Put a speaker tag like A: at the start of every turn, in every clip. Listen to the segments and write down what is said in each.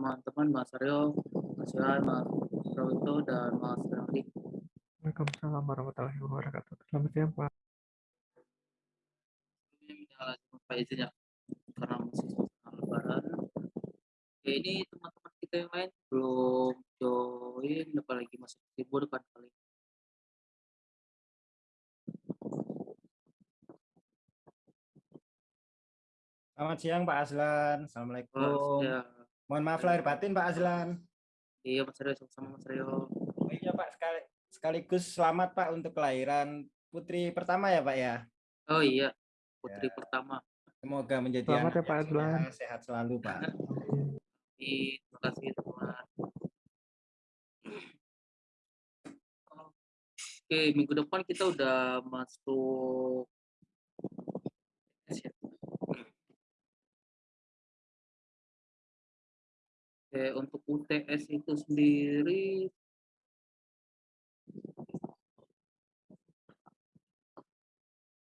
A: teman-teman Mas Aryo, Mas Yohan, Mas Rawito, dan Mas Randi.
B: Waalaikumsalam warahmatullahi wabarakatuh. Selamat siang, Pak.
A: Pak izin ya, karena masih suasana lebaran. Oke, ini teman-teman kita yang lain belum join, apalagi masih sibuk kan kali.
C: Selamat siang Pak Azlan.
A: Mas,
C: Assalamualaikum.
A: ya.
C: Mohon maaf lahir batin Pak Azlan.
A: Iya Mas Aryo, sama-sama Mas Aryo.
C: Oh iya Pak, sekali, sekaligus selamat Pak untuk kelahiran putri pertama ya Pak ya.
A: Oh iya, putri
C: Ya.
A: pertama.
C: Semoga menjadi
B: Selamat
C: anak
B: ya, Pak
C: yang
B: Azlan.
C: sehat selalu Pak.
A: Iya, Terima kasih teman. Oke, minggu depan kita udah masuk Oke, untuk UTS itu sendiri?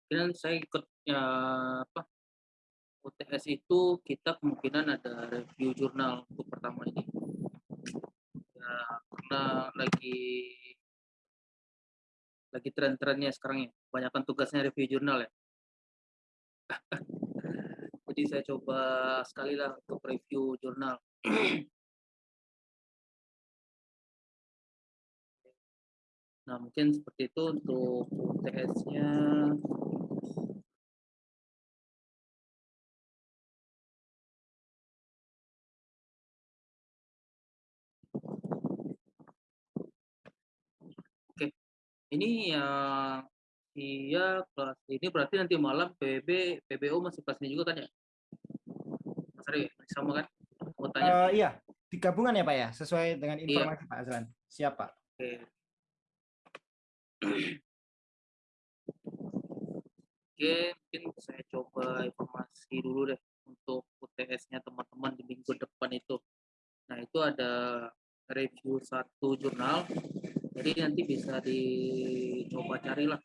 A: Kemungkinan saya ikut ya apa UTS itu kita kemungkinan ada review jurnal untuk pertama ini. Ya karena lagi lagi tren-trennya sekarang ya. Kebanyakan tugasnya review jurnal ya jadi saya coba sekali lah untuk review jurnal nah mungkin seperti itu untuk UTS-nya Oke, ini yang iya kelas ini berarti nanti malam PB PBO masih kelasnya juga kan ya? Masih sama kan? Mau tanya.
C: Eh, iya, digabungan ya Pak ya, sesuai dengan
A: Iya.
C: informasi Pak Azlan. Siap Pak.
A: Oke. Oke, mungkin saya coba informasi dulu deh untuk UTS-nya teman-teman di minggu depan itu. Nah, itu ada review satu jurnal. Jadi nanti bisa dicoba carilah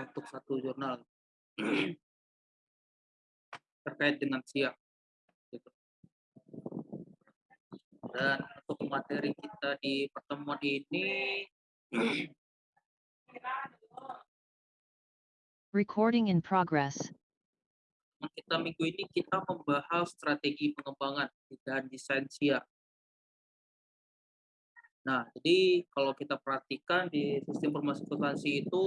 A: untuk satu jurnal terkait dengan siap. Gitu. Dan untuk materi kita di pertemuan ini
D: Recording in progress.
A: kita minggu ini kita membahas strategi pengembangan dan desain siap. Nah, jadi kalau kita perhatikan di sistem informasi akuntansi itu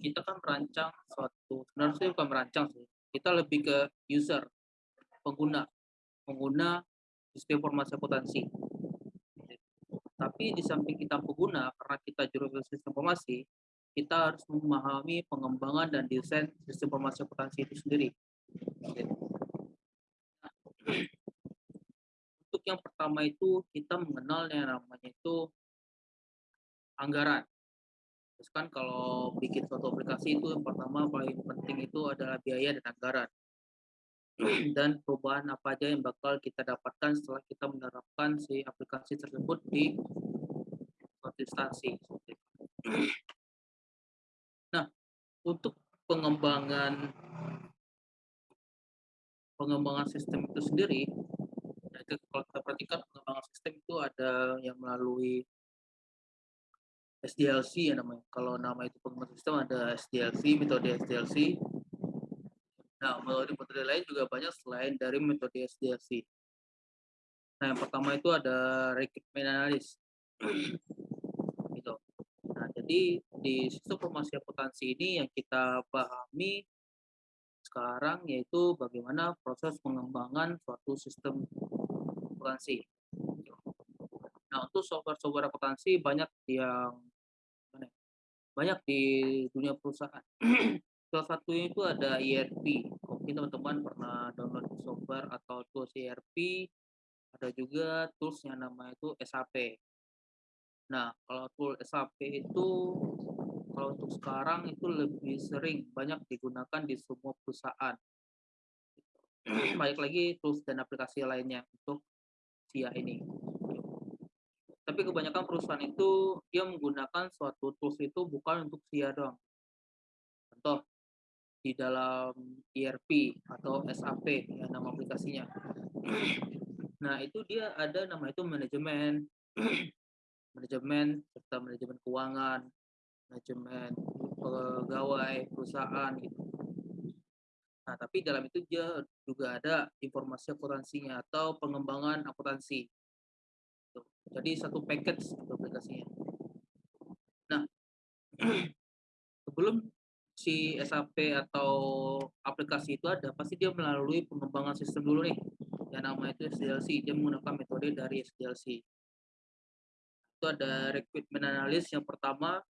A: kita kan merancang suatu sebenarnya bukan merancang sih. Kita lebih ke user, pengguna, pengguna sistem informasi akuntansi. Tapi di samping kita pengguna, karena kita jurusan sistem informasi, kita harus memahami pengembangan dan desain sistem informasi akuntansi itu sendiri. Untuk yang pertama itu kita mengenal yang namanya itu anggaran. Terus kan kalau bikin suatu aplikasi itu yang pertama paling penting itu adalah biaya dan anggaran. Dan perubahan apa aja yang bakal kita dapatkan setelah kita menerapkan si aplikasi tersebut di itu. Nah, untuk pengembangan pengembangan sistem itu sendiri, itu kalau kita perhatikan pengembangan sistem itu ada yang melalui SDLC ya namanya. Kalau nama itu pengembangan sistem ada SDLC, metode SDLC. Nah, metode-metode lain juga banyak selain dari metode SDLC. Nah, yang pertama itu ada requirement analysis. gitu. Nah, jadi di sistem informasi akuntansi ini yang kita pahami sekarang yaitu bagaimana proses pengembangan suatu sistem akuntansi. Nah, untuk software-software akuntansi banyak yang ya, banyak di dunia perusahaan. Salah satunya itu ada ERP. Mungkin teman-teman pernah download software atau tools ERP. Ada juga tools yang namanya itu SAP. Nah, kalau tool SAP itu kalau untuk sekarang itu lebih sering banyak digunakan di semua perusahaan. Baik lagi tools dan aplikasi lainnya untuk SIA ini. Tapi kebanyakan perusahaan itu dia menggunakan suatu tools itu bukan untuk SIA doang. Contoh di dalam ERP atau SAP ya nama aplikasinya. Nah, itu dia ada nama itu manajemen, manajemen serta manajemen keuangan, manajemen pegawai perusahaan gitu. Nah, tapi dalam itu dia juga ada informasi akuntansinya atau pengembangan akuntansi. Jadi satu package aplikasinya. Nah, sebelum si SAP atau aplikasi itu ada, pasti dia melalui pengembangan sistem dulu nih. Yang namanya itu SDLC, dia menggunakan metode dari SDLC. Itu ada requirement analysis yang pertama,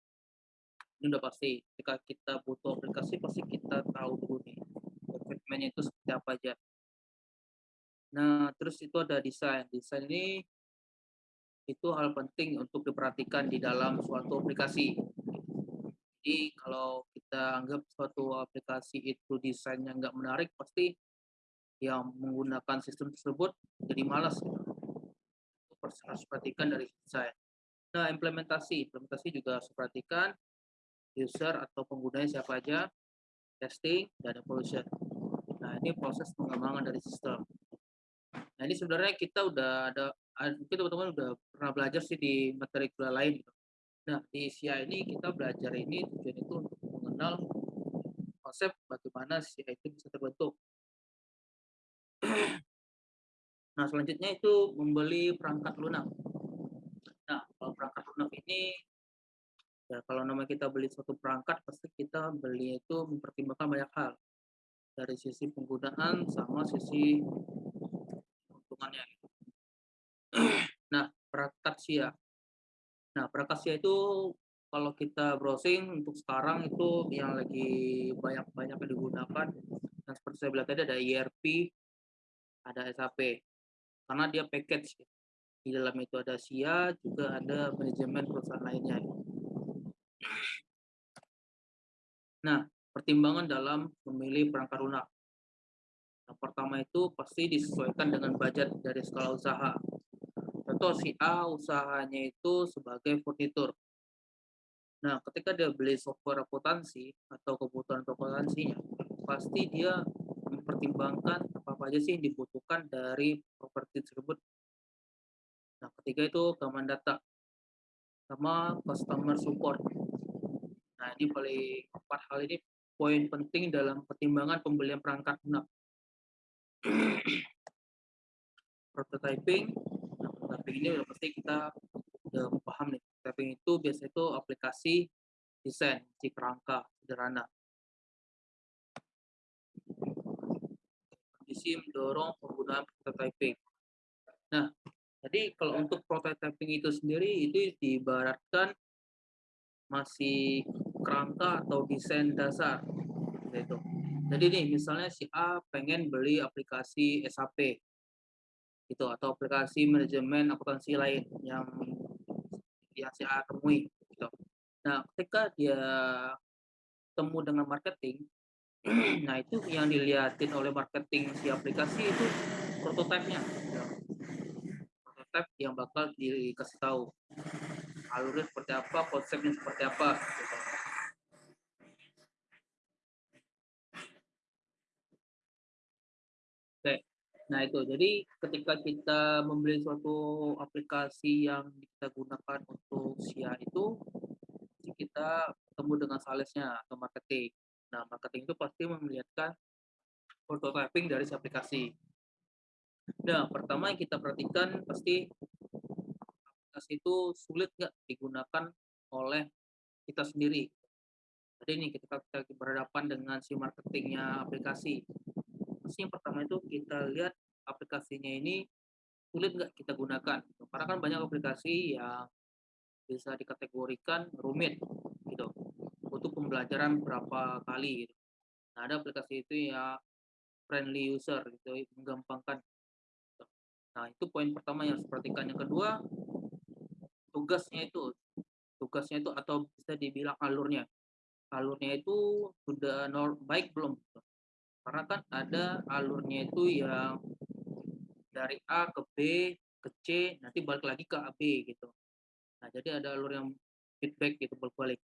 A: ini udah pasti. Ketika kita butuh aplikasi, pasti kita tahu dulu nih requirementnya itu seperti apa aja. Nah, terus itu ada desain. Desain ini itu hal penting untuk diperhatikan di dalam suatu aplikasi. Jadi kalau kita anggap suatu aplikasi itu desainnya nggak menarik, pasti yang menggunakan sistem tersebut jadi malas. Gitu. Harus perhatikan dari desain. Nah, implementasi. Implementasi juga harus perhatikan user atau penggunanya siapa aja, testing, dan evolution. Nah, ini proses pengembangan dari sistem. Nah, ini sebenarnya kita udah ada, mungkin teman-teman udah pernah belajar sih di materi kuliah lain. Gitu. Nah, di SIA ini kita belajar ini tujuan itu untuk mengenal konsep bagaimana SIA itu bisa terbentuk. Nah, selanjutnya itu membeli perangkat lunak. Nah, kalau perangkat lunak ini ya kalau nama kita beli suatu perangkat pasti kita beli itu mempertimbangkan banyak hal dari sisi penggunaan sama sisi keuntungannya. Nah, perangkat SIA. Nah, perangkat SIA itu kalau kita browsing untuk sekarang itu yang lagi banyak-banyak digunakan dan seperti saya bilang tadi ada ERP, ada SAP karena dia package di dalam itu ada SIA juga ada manajemen perusahaan lainnya. Nah pertimbangan dalam memilih perangkat lunak. Yang pertama itu pasti disesuaikan dengan budget dari skala usaha contoh si A usahanya itu sebagai furnitur nah ketika dia beli software akuntansi atau kebutuhan akuntansinya pasti dia mempertimbangkan apa aja sih yang dibutuhkan dari properti tersebut. Nah, ketiga itu keamanan data sama customer support. Nah, ini paling empat hal ini poin penting dalam pertimbangan pembelian perangkat lunak. prototyping, prototyping ini udah pasti kita udah paham nih. Prototyping itu biasanya itu aplikasi desain si kerangka sederhana kondisi mendorong penggunaan prototyping. Nah, jadi kalau untuk prototyping itu sendiri itu diibaratkan masih kerangka atau desain dasar gitu. Jadi nih misalnya si A pengen beli aplikasi SAP gitu atau aplikasi manajemen akuntansi lain yang yang si A temui gitu. Nah, ketika dia temu dengan marketing, nah itu yang dilihatin oleh marketing si aplikasi itu prototipe-nya prototipe yang bakal dikasih tahu alurnya seperti apa konsepnya seperti apa gitu. Oke, nah itu jadi ketika kita membeli suatu aplikasi yang kita gunakan untuk SIA itu kita ketemu dengan salesnya atau marketing Nah, marketing itu pasti melihatkan prototyping dari si aplikasi. Nah, pertama yang kita perhatikan pasti aplikasi itu sulit nggak digunakan oleh kita sendiri. Jadi ini ketika kita berhadapan dengan si marketingnya aplikasi, pasti yang pertama itu kita lihat aplikasinya ini sulit nggak kita gunakan. Karena kan banyak aplikasi yang bisa dikategorikan rumit gitu butuh pembelajaran berapa kali gitu. Nah, ada aplikasi itu ya friendly user gitu, menggampangkan. Nah, itu poin pertama yang harus perhatikan. Yang kedua, tugasnya itu. Tugasnya itu atau bisa dibilang alurnya. Alurnya itu sudah baik belum? Karena kan ada alurnya itu yang dari A ke B ke C nanti balik lagi ke A B gitu. Nah, jadi ada alur yang feedback gitu balik-balik.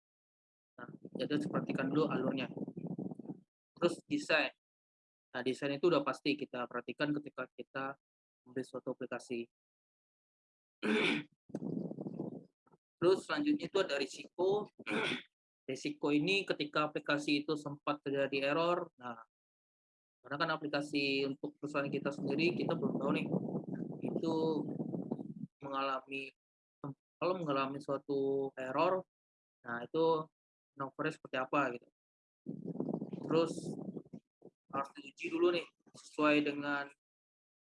A: Nah, jadi perhatikan dulu alurnya. Terus desain. Nah, desain itu udah pasti kita perhatikan ketika kita membeli suatu aplikasi. Terus selanjutnya itu ada risiko. Risiko ini ketika aplikasi itu sempat terjadi error, nah karena kan aplikasi untuk perusahaan kita sendiri kita belum tahu nih itu mengalami kalau mengalami suatu error, nah itu nomornya seperti apa gitu. Terus harus diuji dulu nih sesuai dengan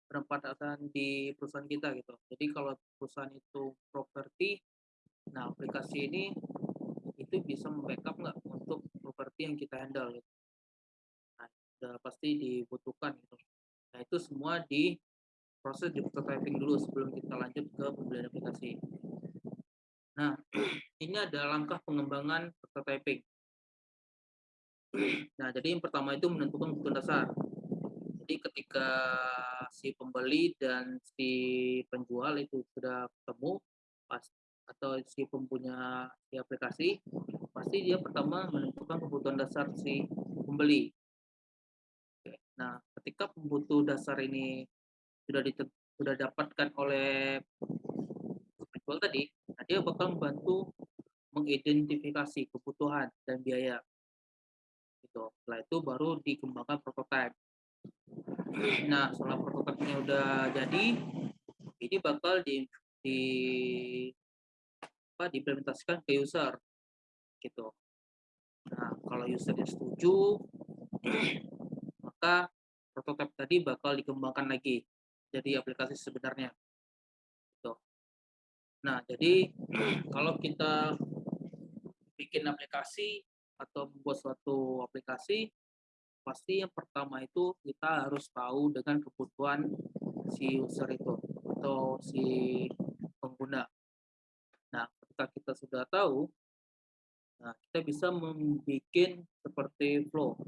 A: penempatan di perusahaan kita gitu. Jadi kalau perusahaan itu properti, nah aplikasi ini itu bisa membackup nggak untuk properti yang kita handle gitu. Sudah pasti dibutuhkan gitu. Nah, itu semua di proses di prototyping dulu sebelum kita lanjut ke pembelian aplikasi. Nah, ini ada langkah pengembangan prototyping. Nah, jadi yang pertama itu menentukan kebutuhan dasar. Jadi ketika si pembeli dan si penjual itu sudah ketemu, pas atau si pempunya si aplikasi, pasti dia pertama menentukan kebutuhan dasar si pembeli. Nah, ketika kebutuhan dasar ini sudah sudah dapatkan oleh penjual tadi, nah dia bakal membantu mengidentifikasi kebutuhan dan biaya gitu. Setelah itu baru dikembangkan prototipe. Nah, setelah prototipenya udah jadi, ini bakal di, di apa diimplementasikan ke user gitu. Nah, kalau usernya setuju, maka prototipe tadi bakal dikembangkan lagi jadi aplikasi sebenarnya. Gitu. Nah, jadi kalau kita bikin aplikasi atau membuat suatu aplikasi, pasti yang pertama itu kita harus tahu dengan kebutuhan si user itu atau si pengguna. Nah, ketika kita sudah tahu, nah kita bisa membuat seperti flow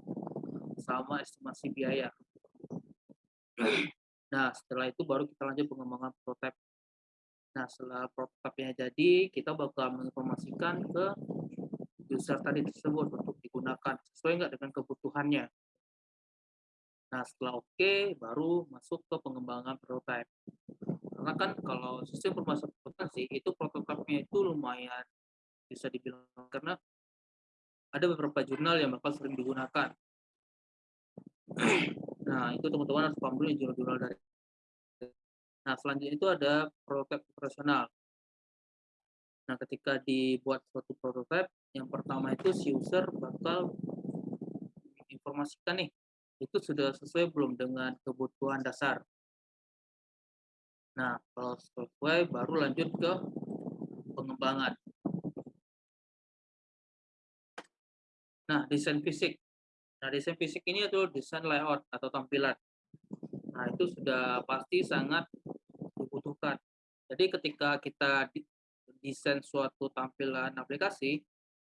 A: sama estimasi biaya. Nah, setelah itu baru kita lanjut pengembangan prototipe. Nah, setelah prototipe jadi, kita bakal menginformasikan ke user tadi tersebut untuk digunakan sesuai nggak dengan kebutuhannya. Nah, setelah oke, okay, baru masuk ke pengembangan prototype. Karena kan kalau sistem sih, itu prototipenya itu lumayan bisa dibilang karena ada beberapa jurnal yang bakal sering digunakan. Nah, itu teman-teman harus paham dulu jurnal-jurnal dari. Nah, selanjutnya itu ada prototipe operasional. Nah, ketika dibuat suatu prototipe, yang pertama itu si user bakal informasikan nih, itu sudah sesuai belum dengan kebutuhan dasar. Nah, kalau sesuai, baru lanjut ke pengembangan. Nah, desain fisik. Nah, desain fisik ini adalah desain layout atau tampilan. Nah, itu sudah pasti sangat dibutuhkan. Jadi ketika kita desain suatu tampilan aplikasi,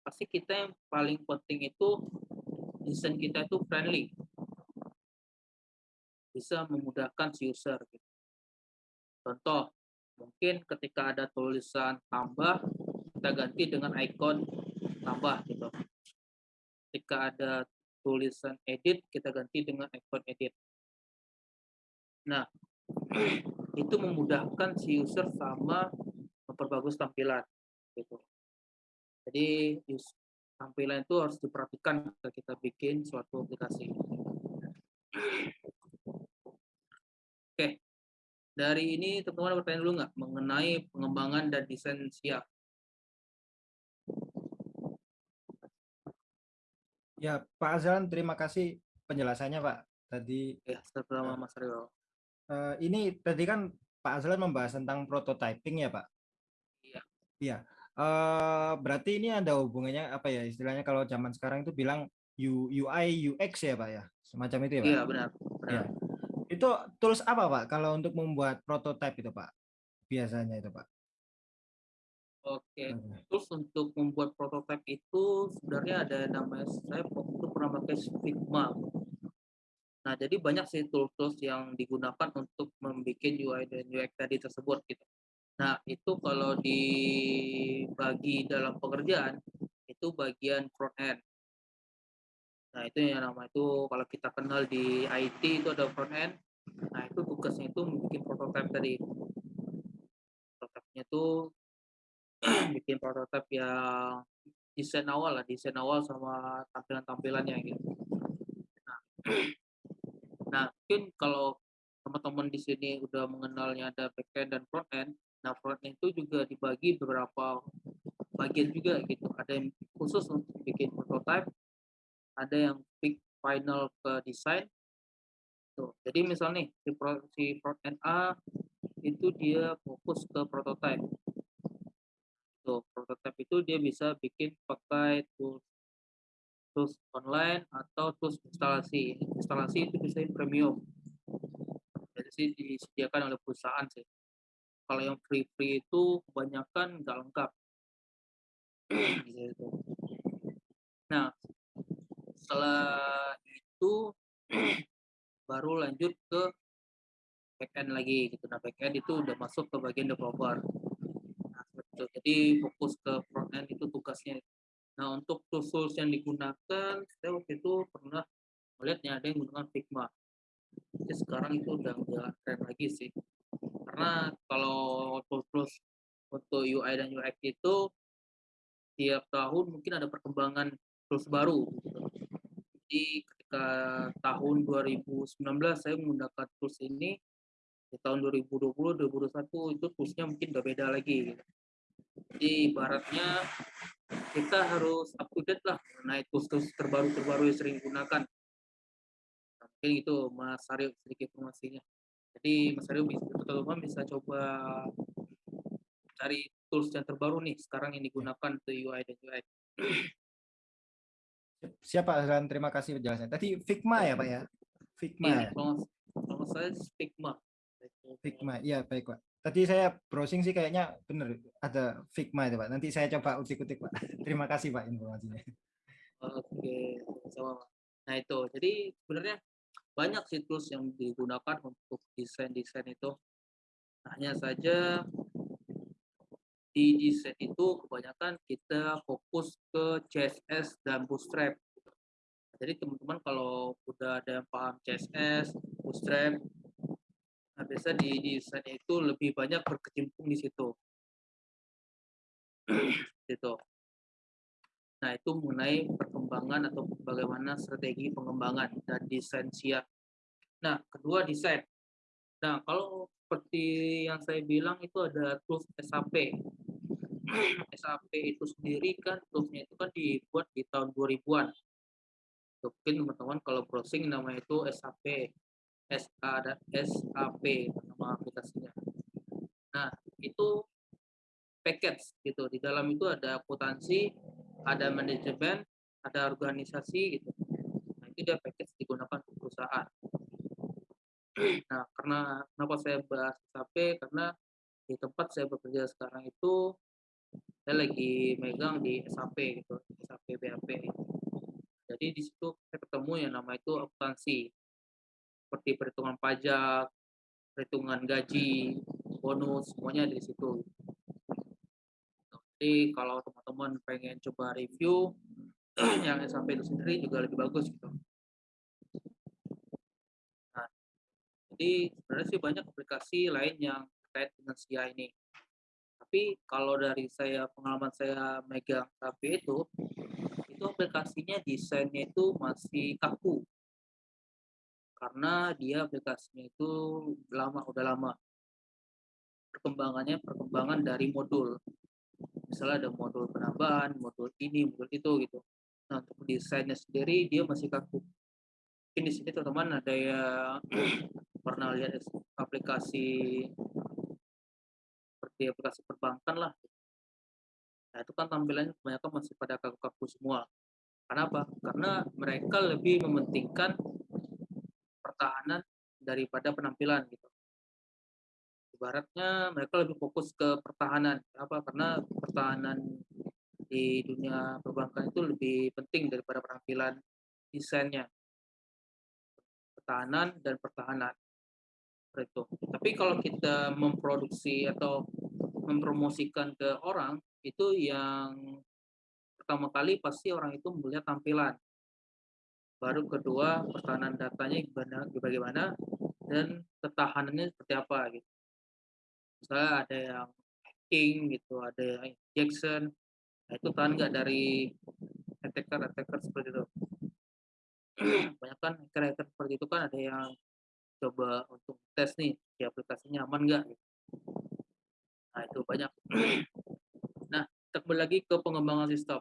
A: pasti kita yang paling penting itu desain kita itu friendly. Bisa memudahkan si user. Gitu. Contoh, mungkin ketika ada tulisan tambah, kita ganti dengan ikon tambah gitu. Ketika ada tulisan edit, kita ganti dengan ikon edit. Nah, itu memudahkan si user sama memperbagus tampilan gitu. Jadi tampilan itu harus diperhatikan ketika kita bikin suatu aplikasi. Oke, dari ini teman-teman bertanya dulu nggak mengenai pengembangan dan desain siap?
C: Ya, Pak Azlan, terima kasih penjelasannya, Pak. Tadi
A: ya, sama Mas Rio.
C: Uh, ini tadi kan Pak Azlan membahas tentang prototyping ya, Pak? Iya. Uh, berarti ini ada hubungannya apa ya istilahnya kalau zaman sekarang itu bilang UI UX ya Pak ya semacam itu ya Pak?
A: Iya benar. benar. Ya.
C: Itu tools apa Pak kalau untuk membuat prototype itu Pak biasanya itu Pak?
A: Oke, tools untuk membuat prototype itu sebenarnya ada namanya saya waktu pernah pakai Figma. Nah, jadi banyak sih tools-tools yang digunakan untuk membuat UI dan UX tadi tersebut gitu. Nah, itu kalau dibagi dalam pekerjaan, itu bagian front end. Nah, itu yang nama itu kalau kita kenal di IT itu ada front end, Nah, itu tugasnya itu bikin prototipe tadi. Prototipenya itu bikin prototipe yang desain awal lah, desain awal sama tampilan-tampilannya gitu. Nah, nah mungkin kalau teman-teman di sini udah mengenalnya ada backend dan frontend, nah frontend itu juga dibagi beberapa bagian juga gitu. Ada yang khusus untuk bikin prototipe, ada yang big final ke desain. Tuh. Jadi misalnya nih si, si frontend A itu dia fokus ke prototipe Tuh, prototipe itu dia bisa bikin pakai tools tools online atau tools instalasi. Instalasi itu bisa premium. Jadi sih disediakan oleh perusahaan sih. Kalau yang free-free itu kebanyakan nggak lengkap. gitu. Nah, setelah itu baru lanjut ke backend lagi gitu. Nah, backend itu udah masuk ke bagian developer gitu. Jadi fokus ke front end itu tugasnya. Nah untuk tools yang digunakan, saya waktu itu pernah melihatnya ada yang menggunakan Figma. Jadi sekarang itu udah nggak keren lagi sih. Karena kalau tools-tools untuk UI dan UX itu tiap tahun mungkin ada perkembangan tools baru. Jadi ketika tahun 2019 saya menggunakan tools ini, di tahun 2020, 2021 itu toolsnya mungkin udah beda lagi. Gitu. Jadi ibaratnya kita harus up to date lah mengenai tools-tools terbaru-terbaru yang sering digunakan. Mungkin itu Mas Aryo sedikit informasinya. Jadi Mas Aryo bisa teman bisa coba cari tools yang terbaru nih sekarang yang digunakan untuk UI dan UI.
C: Siapa dan terima kasih penjelasannya. Tadi Figma ya Pak ya? Figma. Iya,
A: ya? kalau, kalau saya Figma.
C: Figma, iya baik Pak. Tadi saya browsing sih kayaknya benar ada Figma itu Pak. Nanti saya coba utik-utik Pak. Terima kasih Pak informasinya.
A: Oke, sama. Nah itu, jadi sebenarnya banyak sih tools yang digunakan untuk desain-desain itu. Hanya saja di desain itu kebanyakan kita fokus ke CSS dan Bootstrap. Jadi teman-teman kalau udah ada yang paham CSS, Bootstrap, Nah, biasa di desain itu lebih banyak berkecimpung di situ. gitu. Nah, itu mengenai perkembangan atau bagaimana strategi pengembangan dan desain siap. Nah, kedua desain. Nah, kalau seperti yang saya bilang itu ada tools SAP. SAP itu sendiri kan toolsnya itu kan dibuat di tahun 2000-an. Mungkin teman-teman kalau browsing namanya itu SAP SA dan SAP nama aplikasinya. Nah, itu package gitu. Di dalam itu ada akuntansi, ada manajemen, ada organisasi gitu. Nah, itu dia package digunakan untuk perusahaan. Nah, karena kenapa saya bahas SAP? Karena di tempat saya bekerja sekarang itu saya lagi megang di SAP gitu, SAP BAP. Jadi di situ saya ketemu yang nama itu akuntansi seperti perhitungan pajak, perhitungan gaji, bonus, semuanya di situ. Jadi kalau teman-teman pengen coba review yang sampai itu sendiri juga lebih bagus gitu. Nah, jadi sebenarnya sih banyak aplikasi lain yang terkait dengan SIA ini. Tapi kalau dari saya pengalaman saya megang HP itu, itu aplikasinya desainnya itu masih kaku karena dia aplikasinya itu lama udah lama. Perkembangannya perkembangan dari modul. Misalnya ada modul penambahan modul ini modul itu gitu. Nah untuk desainnya sendiri dia masih kaku. Mungkin di sini teman-teman ada yang pernah lihat aplikasi seperti aplikasi perbankan lah. Nah itu kan tampilannya kebanyakan masih pada kaku-kaku semua. Kenapa? Karena mereka lebih mementingkan pertahanan daripada penampilan gitu. Ibaratnya mereka lebih fokus ke pertahanan. Apa? Karena pertahanan di dunia perbankan itu lebih penting daripada penampilan desainnya. Pertahanan dan pertahanan. Itu. Tapi kalau kita memproduksi atau mempromosikan ke orang itu yang pertama kali pasti orang itu melihat tampilan baru kedua pertahanan datanya bagaimana, bagaimana dan ketahanannya seperti apa gitu. Misalnya ada yang hacking gitu, ada yang injection, nah itu tahan nggak dari attacker-attacker seperti itu. Banyak kan hacker-hacker seperti itu kan ada yang coba untuk tes nih di aplikasinya aman nggak gitu. Nah itu banyak. nah kita kembali lagi ke pengembangan sistem.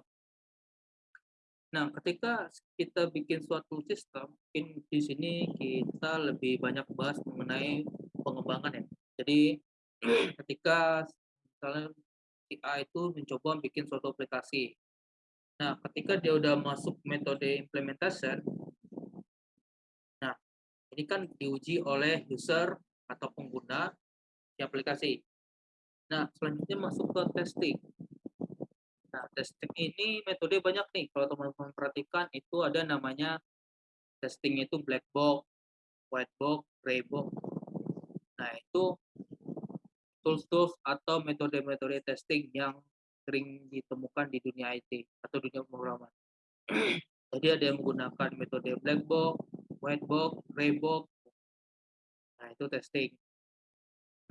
A: Nah, ketika kita bikin suatu sistem, mungkin di sini kita lebih banyak bahas mengenai pengembangan ya. Jadi ketika misalnya si A itu mencoba bikin suatu aplikasi. Nah, ketika dia udah masuk metode implementation, nah ini kan diuji oleh user atau pengguna di aplikasi. Nah, selanjutnya masuk ke testing. Nah, testing ini metode banyak nih. Kalau teman-teman perhatikan itu ada namanya testing itu black box, white box, gray box. Nah, itu tools-tools atau metode-metode testing yang sering ditemukan di dunia IT atau dunia pemrograman. Jadi ada yang menggunakan metode black box, white box, gray box. Nah, itu testing.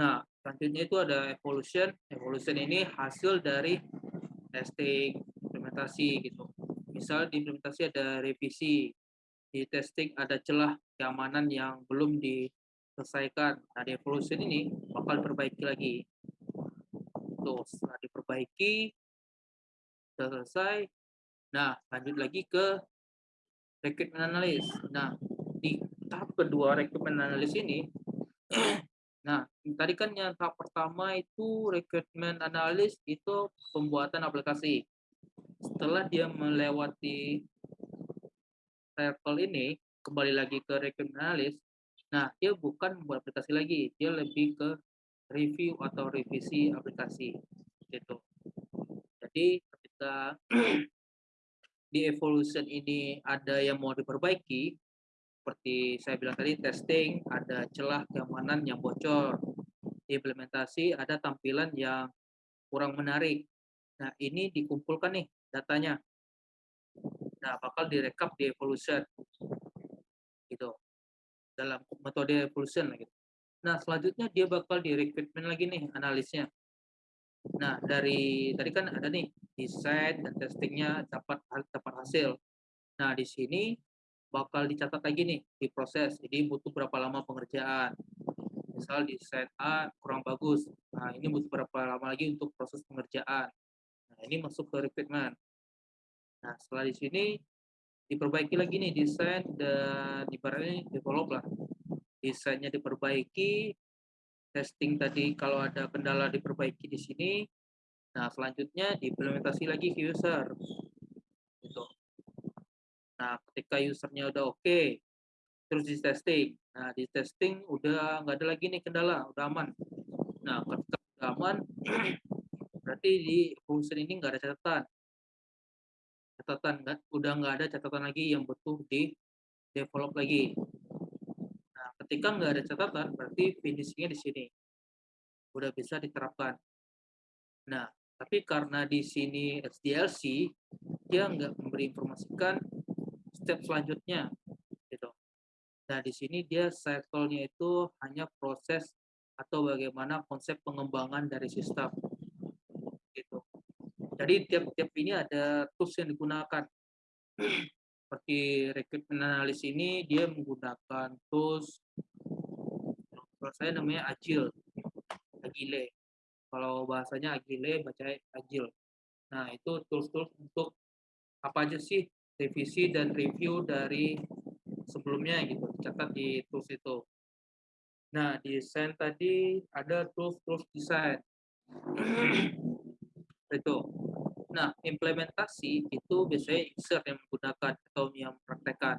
A: Nah, selanjutnya itu ada evolution. Evolution ini hasil dari testing, implementasi gitu. Misal di implementasi ada revisi, di testing ada celah keamanan yang belum diselesaikan. Nah, di evolution ini bakal perbaiki lagi. Tuh, setelah diperbaiki, selesai. Nah, lanjut lagi ke requirement analysis. Nah, di tahap kedua requirement analysis ini Nah, tadi kan yang tahap pertama itu requirement analysis itu pembuatan aplikasi. Setelah dia melewati circle ini, kembali lagi ke requirement analysis, nah dia bukan membuat aplikasi lagi, dia lebih ke review atau revisi aplikasi. Gitu. Jadi ketika di evolution ini ada yang mau diperbaiki, seperti saya bilang tadi testing ada celah keamanan yang bocor. Implementasi ada tampilan yang kurang menarik. Nah ini dikumpulkan nih datanya. Nah bakal direkap di evolution. Gitu. Dalam metode evolution gitu. Nah selanjutnya dia bakal di recruitment lagi nih analisnya. Nah dari tadi kan ada nih desain dan testingnya dapat dapat hasil. Nah di sini bakal dicatat lagi nih di proses. Jadi butuh berapa lama pengerjaan. Misal set A kurang bagus. Nah, ini butuh berapa lama lagi untuk proses pengerjaan. Nah, ini masuk ke recruitment. Nah, setelah di sini diperbaiki lagi nih desain dan ibaratnya develop lah. Desainnya diperbaiki, testing tadi kalau ada kendala diperbaiki di sini. Nah, selanjutnya diimplementasi lagi ke user. Nah, ketika usernya udah oke, okay, terus di testing. Nah, di testing udah nggak ada lagi nih kendala, udah aman. Nah, ketika udah aman, berarti di function ini nggak ada catatan. Catatan nggak, udah nggak ada catatan lagi yang butuh di develop lagi. Nah, ketika nggak ada catatan, berarti finishingnya di sini. Udah bisa diterapkan. Nah, tapi karena di sini SDLC, dia nggak memberi informasikan step selanjutnya gitu. Nah, di sini dia cycle-nya itu hanya proses atau bagaimana konsep pengembangan dari sistem gitu. Jadi tiap-tiap ini ada tools yang digunakan. Seperti recruitment analysis ini dia menggunakan tools kalau saya namanya Agile. Agile. Kalau bahasanya Agile, baca Agile. Nah, itu tools-tools untuk apa aja sih revisi dan review dari sebelumnya gitu catat di tools itu. Nah desain tadi ada tools tools desain itu. Nah implementasi itu biasanya user yang menggunakan atau yang mempraktekkan.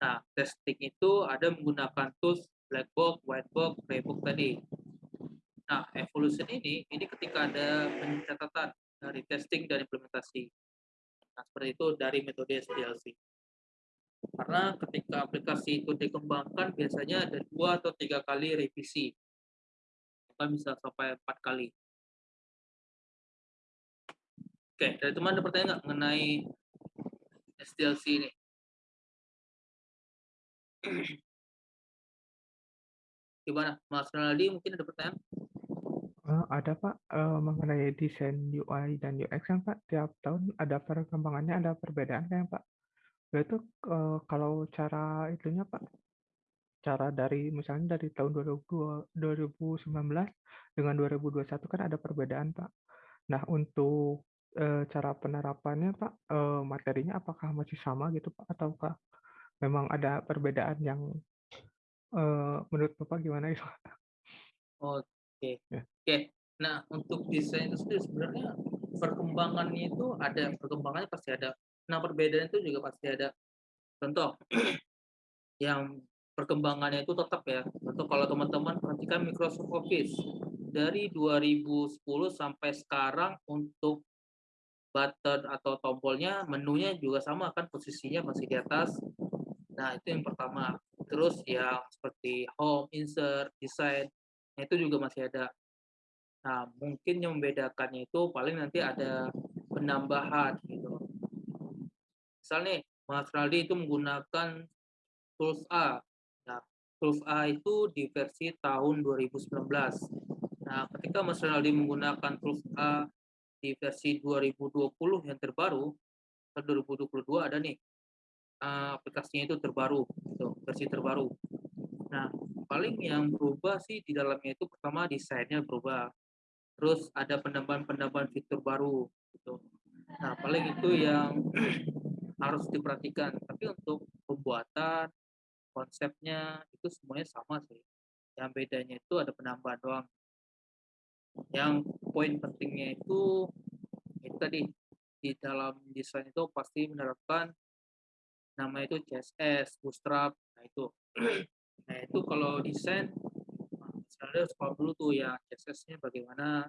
A: Nah testing itu ada menggunakan tools black box white box gray box tadi. Nah evolution ini ini ketika ada pencatatan dari testing dan implementasi Nah, seperti itu dari metode SDLC. Karena ketika aplikasi itu dikembangkan, biasanya ada dua atau tiga kali revisi. Bahkan bisa sampai empat kali. Oke, dari teman ada pertanyaan nggak mengenai SDLC ini? Gimana, Mas Ronaldi mungkin ada pertanyaan?
B: Uh, ada Pak, uh, mengenai desain UI dan UX kan Pak, tiap tahun ada perkembangannya, ada perbedaan kan Pak? Itu uh, kalau cara itunya Pak, cara dari misalnya dari tahun 2020, 2019 dengan 2021 kan ada perbedaan Pak. Nah untuk uh, cara penerapannya Pak, uh, materinya apakah masih sama gitu Pak, ataukah memang ada perbedaan yang uh, menurut Bapak gimana itu?
A: Oke, ya. oke. Nah untuk desain itu sendiri sebenarnya perkembangannya itu ada perkembangannya pasti ada. Nah perbedaan itu juga pasti ada. Contoh yang perkembangannya itu tetap ya. Contoh kalau teman-teman perhatikan Microsoft Office dari 2010 sampai sekarang untuk button atau tombolnya menunya juga sama kan posisinya masih di atas. Nah itu yang pertama. Terus yang seperti home, insert, design itu juga masih ada. Nah, mungkin yang membedakannya itu paling nanti ada penambahan gitu. Misalnya Mas Raldi itu menggunakan tools A. Nah, tools A itu di versi tahun 2019. Nah, ketika Mas Raldi menggunakan tools A di versi 2020 yang terbaru, 2022 ada nih aplikasinya itu terbaru, gitu, versi terbaru. Nah, paling yang berubah sih di dalamnya itu pertama desainnya berubah. Terus ada penambahan-penambahan fitur baru gitu. Nah, paling itu yang harus diperhatikan. Tapi untuk pembuatan konsepnya itu semuanya sama sih. Yang bedanya itu ada penambahan doang. Yang poin pentingnya itu itu tadi di dalam desain itu pasti menerapkan nama itu CSS, Bootstrap, nah itu Nah, itu kalau desain, misalnya paham dulu tuh ya CSS-nya bagaimana,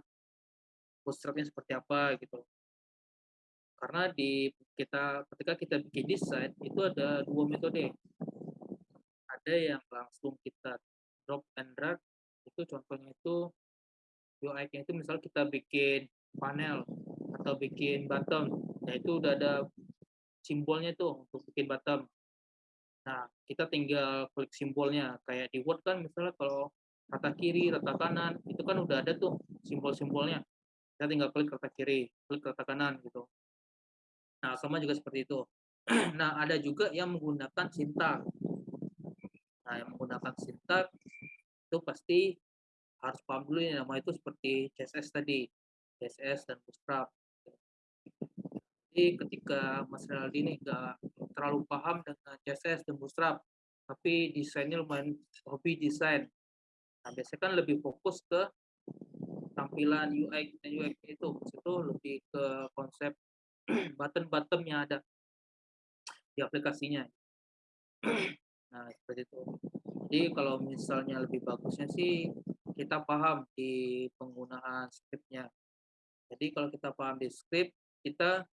A: bootstrap-nya seperti apa gitu. Karena di kita ketika kita bikin desain itu ada dua metode. Ada yang langsung kita drop and drag, itu contohnya itu UI-nya itu misal kita bikin panel atau bikin bottom, nah itu udah ada simbolnya tuh untuk bikin bottom. Nah, kita tinggal klik simbolnya. Kayak di Word kan misalnya kalau rata kiri, rata kanan, itu kan udah ada tuh simbol-simbolnya. Kita tinggal klik rata kiri, klik rata kanan gitu. Nah, sama juga seperti itu. nah, ada juga yang menggunakan sintak. Nah, yang menggunakan sintak itu pasti harus paham dulu ya nama itu seperti CSS tadi. CSS dan Bootstrap. Jadi ketika Mas Renaldi ini nggak terlalu paham dengan CSS dan Bootstrap, tapi desainnya lumayan hobi desain. Nah, biasanya kan lebih fokus ke tampilan UI dan UX itu, itu lebih ke konsep button-button yang ada di aplikasinya. Nah, seperti itu. Jadi kalau misalnya lebih bagusnya sih kita paham di penggunaan scriptnya. Jadi kalau kita paham di script, kita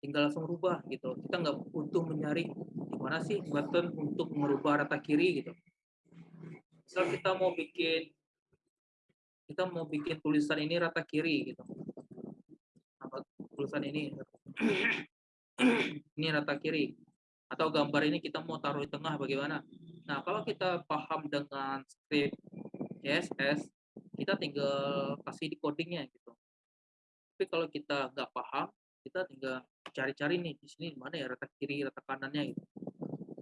A: tinggal langsung rubah gitu. Kita nggak butuh mencari mana sih button untuk merubah rata kiri gitu. Misal kita mau bikin kita mau bikin tulisan ini rata kiri gitu. Apa tulisan ini? Ini rata kiri. Atau gambar ini kita mau taruh di tengah bagaimana? Nah kalau kita paham dengan script CSS kita tinggal kasih di codingnya gitu. Tapi kalau kita nggak paham kita tinggal cari-cari nih di sini mana ya rata kiri rata kanannya gitu.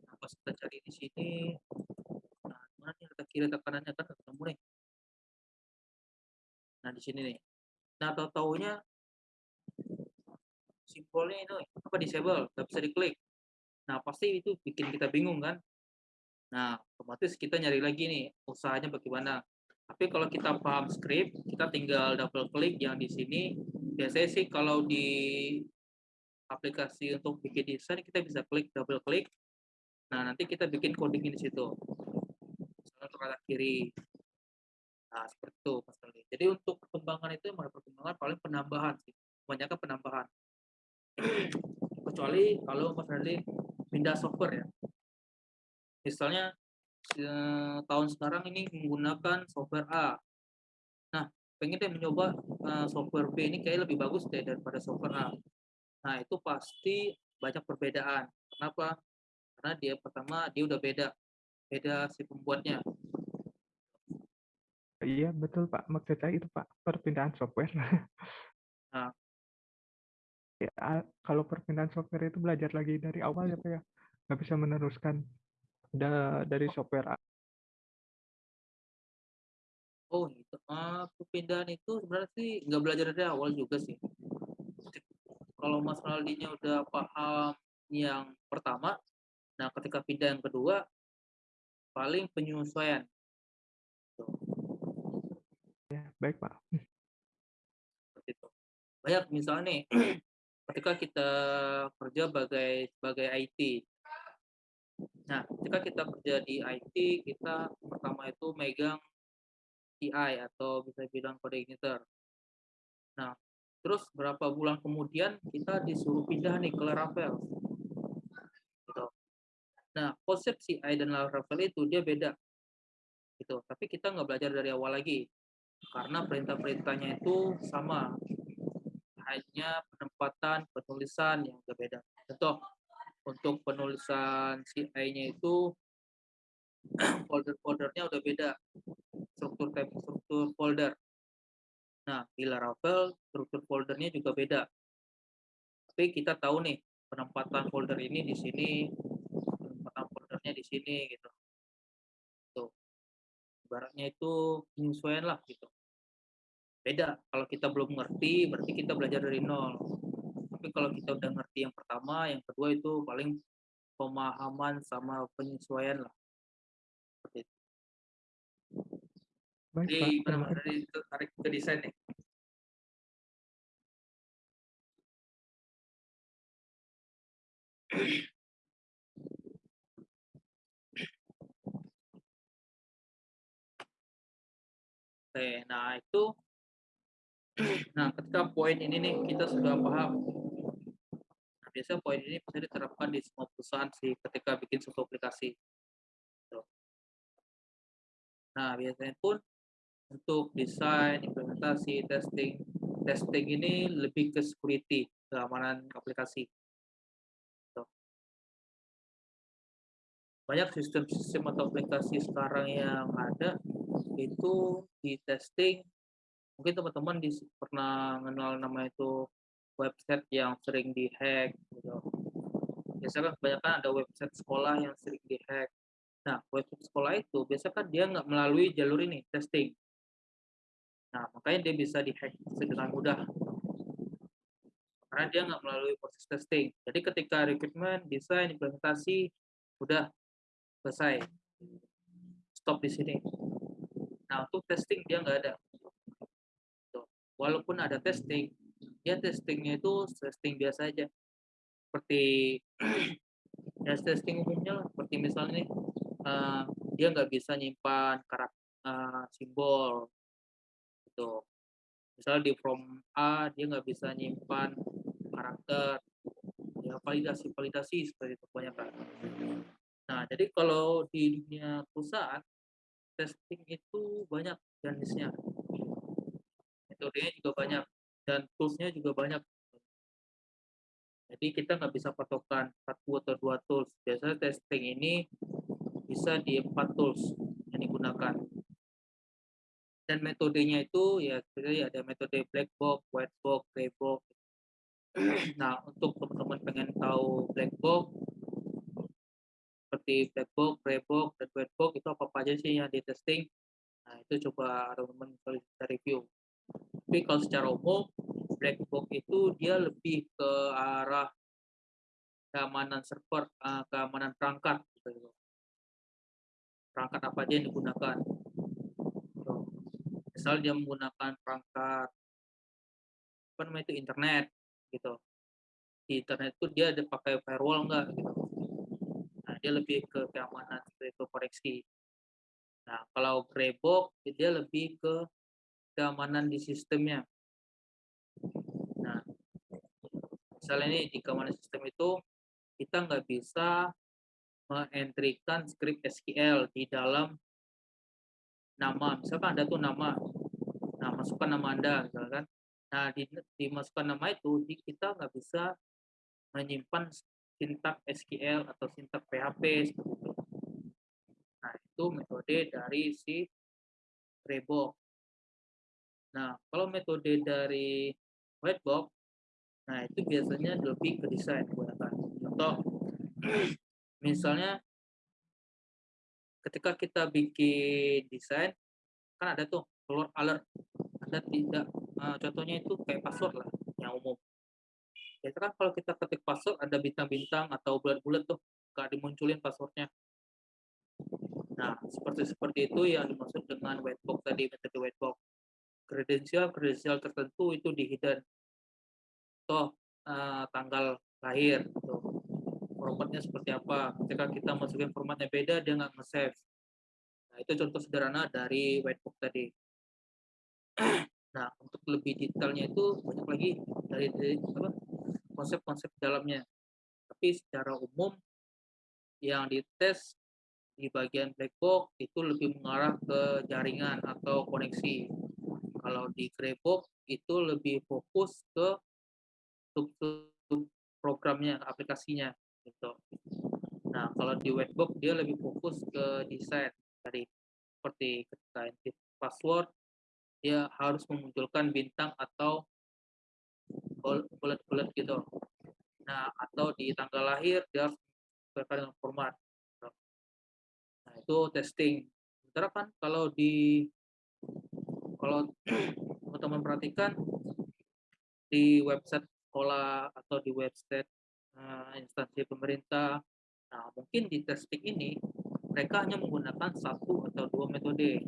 A: Nah, pas kita cari di sini nah mana nih rata kiri rata kanannya? Kan ketemu nih. Nah di sini nih. Nah tahu taunya simbolnya ini apa? Disable nggak bisa diklik. Nah pasti itu bikin kita bingung kan. Nah otomatis kita nyari lagi nih usahanya bagaimana tapi kalau kita paham script kita tinggal double klik yang di sini. Biasanya sih kalau di aplikasi untuk bikin desain kita bisa klik double klik nah nanti kita bikin coding di situ. Misalnya untuk kanan kiri. Nah seperti itu mas Kali. jadi untuk perkembangan itu yang perkembangan paling penambahan sih. Kebanyakan penambahan. Kecuali kalau mas Rally pindah software ya. Misalnya eh, tahun sekarang ini menggunakan software A nah pengen deh mencoba uh, software B ini kayak lebih bagus deh daripada software A. Nah itu pasti banyak perbedaan. Kenapa? Karena dia pertama dia udah beda, beda si pembuatnya.
B: Iya betul Pak, maksud saya itu Pak, perpindahan software.
A: Nah.
B: Ya, kalau perpindahan software itu belajar lagi dari awal ya Pak ya, nggak bisa meneruskan da dari software A.
A: Oh gitu, uh, perpindahan itu sebenarnya sih nggak belajar dari awal juga sih. Kalau Mas Aldinya udah paham yang pertama, nah ketika pindah yang kedua, paling penyesuaian. Tuh.
B: Ya, baik Pak.
A: Seperti itu. Banyak misalnya nih, ketika kita kerja sebagai sebagai IT. Nah, ketika kita kerja di IT, kita pertama itu megang CI atau bisa bilang kode igniter. Nah, terus berapa bulan kemudian kita disuruh pindah nih ke Laravel. Gitu. Nah, konsep CI dan Laravel itu dia beda. Gitu. Tapi kita nggak belajar dari awal lagi. Karena perintah-perintahnya itu sama. Hanya penempatan, penulisan yang berbeda. Contoh, untuk penulisan CI-nya itu folder-foldernya udah beda. Struktur tab struktur folder. Nah di Laravel struktur foldernya juga beda. Tapi kita tahu nih penempatan folder ini di sini penempatan foldernya di sini gitu. Tuh. Ibaratnya itu penyesuaian lah gitu. Beda. Kalau kita belum ngerti berarti kita belajar dari nol tapi kalau kita udah ngerti yang pertama yang kedua itu paling pemahaman sama penyesuaian lah seperti itu.
B: Baik,
A: Jadi
B: Pak.
A: benar-benar dari tarik ke desain nih. Oke, nah itu nah ketika poin ini nih kita sudah paham nah, biasanya poin ini bisa diterapkan di semua perusahaan sih ketika bikin suatu aplikasi Nah, biasanya pun untuk desain, implementasi, testing, testing ini lebih ke security, keamanan aplikasi. Banyak sistem-sistem atau aplikasi sekarang yang ada itu di testing. Mungkin teman-teman pernah kenal nama itu website yang sering dihack. Gitu. Biasanya kan kebanyakan ada website sekolah yang sering dihack Nah, website sekolah itu biasanya kan dia nggak melalui jalur ini, testing. Nah, makanya dia bisa dihack dengan mudah. Karena dia nggak melalui proses testing. Jadi ketika rekrutmen, desain, implementasi, udah selesai. Stop di sini. Nah, untuk testing dia nggak ada. Walaupun ada testing, dia testingnya itu testing biasa aja. Seperti ya testing umumnya seperti misalnya uh, dia nggak bisa nyimpan karakter uh, simbol gitu. Misalnya di from A dia nggak bisa nyimpan karakter ya validasi validasi seperti itu banyak kan nah jadi kalau di dunia perusahaan testing itu banyak jenisnya metodenya juga banyak dan toolsnya juga banyak jadi kita nggak bisa patokan satu atau dua tools biasanya testing ini bisa di empat tools yang digunakan. Dan metodenya itu ya sebenarnya ada metode black box, white box, gray box. Nah, untuk teman-teman pengen tahu black box seperti black box, gray box, dan white box itu apa, apa aja sih yang di testing. Nah, itu coba teman-teman bisa review. Tapi kalau secara umum, black box itu dia lebih ke arah keamanan server, eh, keamanan perangkat gitu perangkat apa aja yang digunakan. Misal dia menggunakan perangkat apa namanya itu internet gitu. Di internet itu dia ada pakai firewall enggak gitu. Nah, dia lebih ke keamanan itu koreksi. Nah, kalau gray box dia lebih ke keamanan di sistemnya. Nah, misalnya ini di keamanan sistem itu kita nggak bisa mengentrikan script SQL di dalam nama. Misalkan ada tuh nama, nah masukkan nama Anda, misalkan. Nah, di, dimasukkan nama itu, kita nggak bisa menyimpan sintak SQL atau sintak PHP seperti itu. Nah, itu metode dari si box. Nah, kalau metode dari white box, nah itu biasanya lebih ke desain gunakan. Contoh, misalnya ketika kita bikin desain, kan ada tuh keluar alert, ada tidak, uh, contohnya itu kayak password lah, yang umum. Biasanya kan kalau kita ketik password ada bintang-bintang atau bulat-bulat tuh, nggak dimunculin passwordnya. Nah, seperti seperti itu yang dimaksud dengan white box tadi, metode white box. Kredensial-kredensial tertentu itu di hidden. Toh, uh, tanggal lahir, gitu. formatnya seperti apa. Ketika kita masukin formatnya beda, dia nggak nge-save. Nah, itu contoh sederhana dari white box tadi. nah, untuk lebih detailnya itu banyak lagi dari, konsep-konsep dalamnya. Tapi secara umum yang dites di bagian black box itu lebih mengarah ke jaringan atau koneksi. Kalau di gray box itu lebih fokus ke sub, programnya, aplikasinya gitu. Nah, kalau di box dia lebih fokus ke desain tadi seperti ketika password dia harus memunculkan bintang atau bullet-bullet gitu. Nah, atau di tanggal lahir dia harus dengan format itu testing. Sementara kan kalau di kalau teman-teman perhatikan di website sekolah atau di website uh, instansi pemerintah, nah mungkin di testing ini mereka hanya menggunakan satu atau dua metode.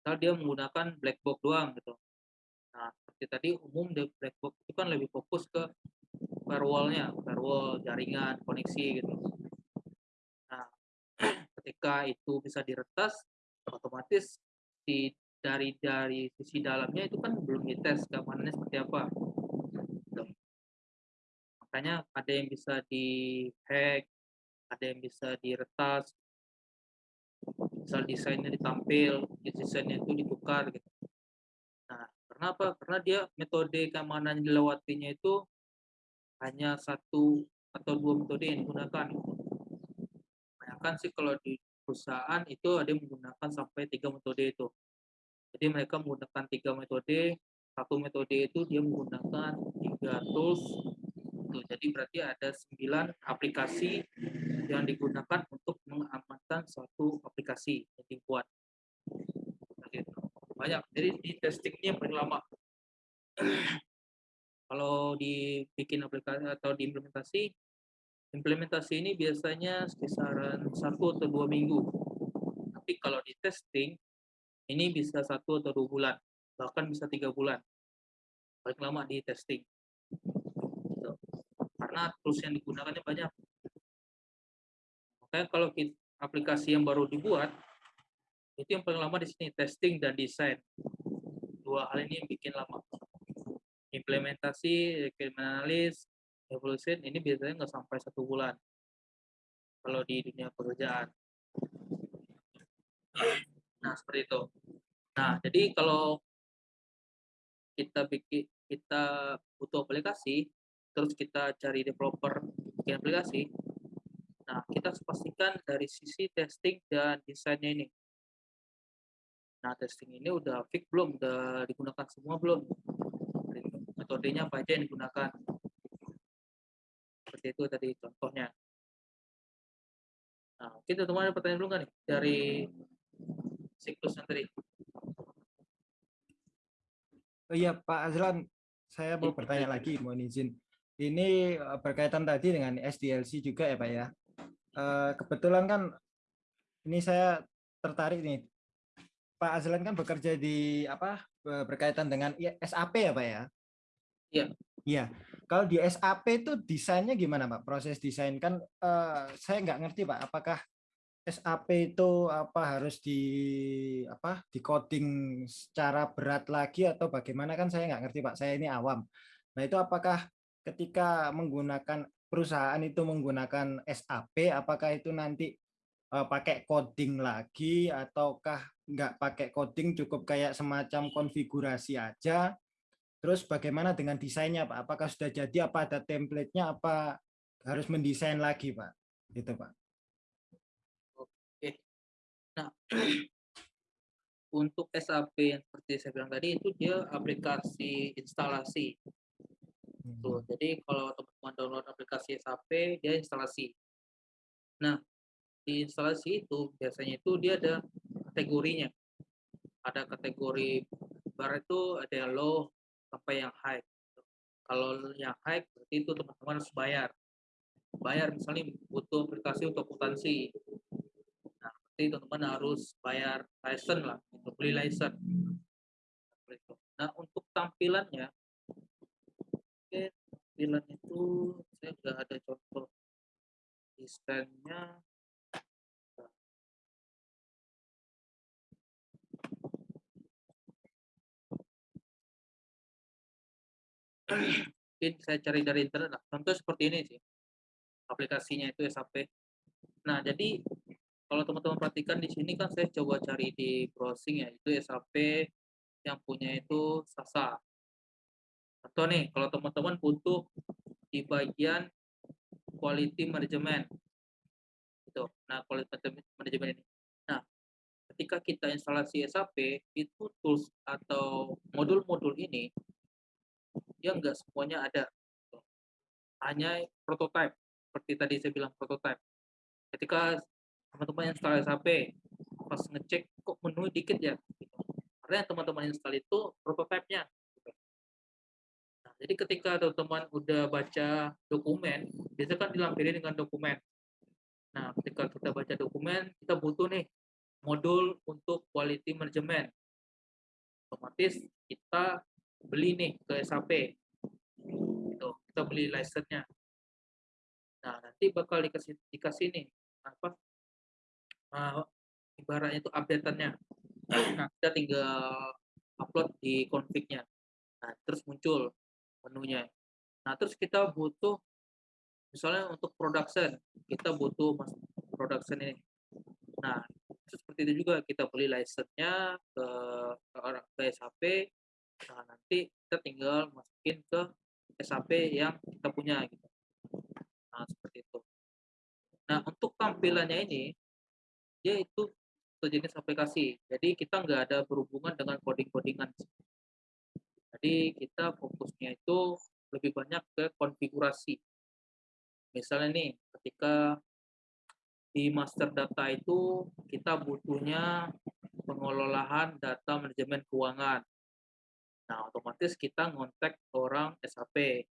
A: Misal dia menggunakan black box doang gitu. Nah, seperti tadi umum di black box itu kan lebih fokus ke firewall-nya, firewall, jaringan, koneksi gitu ketika itu bisa diretas otomatis di dari dari sisi dalamnya itu kan belum dites keamanannya seperti apa. Gitu. makanya ada yang bisa di hack ada yang bisa diretas. Misal desainnya ditampil desainnya itu ditukar gitu. Nah karena apa? Karena dia metode keamanan dilewatinya itu hanya satu atau dua metode yang digunakan. Kebanyakan sih kalau di perusahaan itu ada yang menggunakan sampai tiga metode itu. Jadi mereka menggunakan tiga metode, satu metode itu dia menggunakan tiga tools. Tuh, jadi berarti ada sembilan aplikasi yang digunakan untuk mengamankan suatu aplikasi yang dibuat. Gitu. Banyak. Jadi di testingnya paling lama. Kalau dibikin aplikasi atau diimplementasi Implementasi ini biasanya kisaran satu atau dua minggu. Tapi kalau di testing, ini bisa satu atau dua bulan, bahkan bisa tiga bulan. Paling lama di testing. Gitu. Karena tools yang digunakannya banyak. Makanya kalau aplikasi yang baru dibuat, itu yang paling lama di sini, testing dan desain. Dua hal ini yang bikin lama. Implementasi, requirement analysis, evolution ini biasanya nggak sampai satu bulan kalau di dunia pekerjaan. Nah seperti itu. Nah jadi kalau kita bikin kita butuh aplikasi, terus kita cari developer bikin aplikasi, nah kita harus pastikan dari sisi testing dan desainnya ini. Nah testing ini udah fix belum, udah digunakan semua belum, metodenya apa aja yang digunakan seperti itu tadi contohnya. Nah, kita teman ada pertanyaan dulu nggak nih dari siklus yang tadi?
C: Oh iya Pak Azlan, saya mau iya, bertanya lagi, mohon izin. Ini eh, berkaitan tadi dengan SDLC juga ya Pak ya. Eh, kebetulan kan ini saya tertarik nih. Pak Azlan kan bekerja di apa berkaitan dengan SAP ya Pak ya?
A: Iya.
C: Iya. Kalau di SAP itu desainnya gimana Pak? Proses desain kan uh, saya nggak ngerti Pak. Apakah SAP itu apa harus di apa di coding secara berat lagi atau bagaimana kan saya nggak ngerti Pak. Saya ini awam. Nah itu apakah ketika menggunakan perusahaan itu menggunakan SAP, apakah itu nanti uh, pakai coding lagi ataukah nggak pakai coding cukup kayak semacam konfigurasi aja Terus bagaimana dengan desainnya Pak? Apakah sudah jadi? Apa ada template-nya? Apa harus mendesain lagi Pak? Gitu Pak.
A: Nah, untuk SAP yang seperti saya bilang tadi itu dia aplikasi instalasi. Tuh,
C: Hmm.
A: jadi kalau teman-teman download aplikasi SAP, dia instalasi. Nah, di instalasi itu biasanya itu dia ada kategorinya. Ada kategori bar itu ada yang low sampai yang high. Kalau yang high berarti itu teman-teman harus bayar. Bayar misalnya butuh aplikasi untuk akuntansi. Berarti teman-teman harus bayar license lah, untuk beli license. Nah, untuk tampilannya Oke, tampilan itu saya udah ada contoh desainnya. Mungkin saya cari dari internet lah. Contoh seperti ini sih. Aplikasinya itu SAP. Nah, jadi kalau teman-teman perhatikan di sini kan saya coba cari di browsing ya, itu SAP yang punya itu Sasa. Atau nih, kalau teman-teman butuh di bagian quality management. Gitu. Nah, quality management ini. Nah, ketika kita instalasi SAP, itu tools atau modul-modul ini dia nggak semuanya ada. gitu. Hanya prototype. Seperti tadi saya bilang prototype. Ketika teman-teman install SAP, pas ngecek kok menu dikit ya. Gitu. Karena teman-teman install itu prototipenya. Gitu. Nah, jadi ketika teman-teman udah baca dokumen, biasanya kan dilampiri dengan dokumen. Nah, ketika kita baca dokumen, kita butuh nih modul untuk quality management. Otomatis kita beli nih ke SAP. Gitu. Kita beli license-nya. Nah, nanti bakal dikasih dikasih nih apa uh, ibaratnya itu update-annya. Nah, kita tinggal upload di config-nya. Nah, terus muncul menunya. Nah, terus kita butuh misalnya untuk production, kita butuh mas production ini. Nah, seperti itu juga kita beli license-nya ke ke ke SAP. Nah, nanti kita tinggal masukin ke SAP yang kita punya gitu. Nah, seperti itu. Nah, untuk tampilannya ini dia itu sejenis aplikasi. Jadi kita nggak ada berhubungan dengan coding-codingan. Jadi kita fokusnya itu lebih banyak ke konfigurasi. Misalnya nih, ketika di master data itu kita butuhnya pengelolaan data manajemen keuangan. Nah, otomatis kita ngontak orang SAP.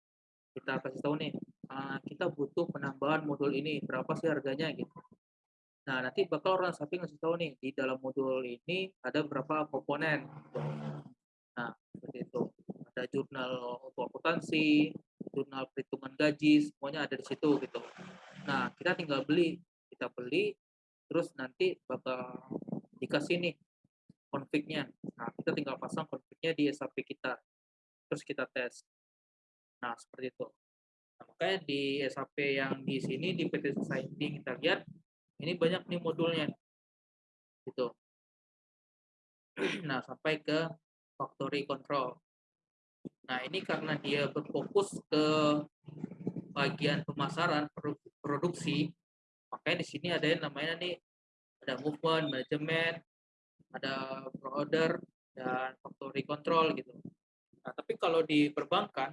A: Kita kasih tahu nih, uh, kita butuh penambahan modul ini, berapa sih harganya gitu. Nah, nanti bakal orang SAP ngasih tahu nih, di dalam modul ini ada berapa komponen. Gitu. Nah, seperti itu. Ada jurnal untuk akuntansi, jurnal perhitungan gaji, semuanya ada di situ gitu. Nah, kita tinggal beli, kita beli, terus nanti bakal dikasih nih config-nya. Nah, kita tinggal pasang config-nya di SAP kita. Terus kita tes. Nah, seperti itu. Nah, makanya di SAP yang di sini, di PT Society, kita lihat, ini banyak nih modulnya. Gitu. Nah, sampai ke factory control. Nah, ini karena dia berfokus ke bagian pemasaran produksi, makanya di sini ada yang namanya nih ada movement, manajemen, ada order dan factory control gitu. Nah, tapi kalau di perbankan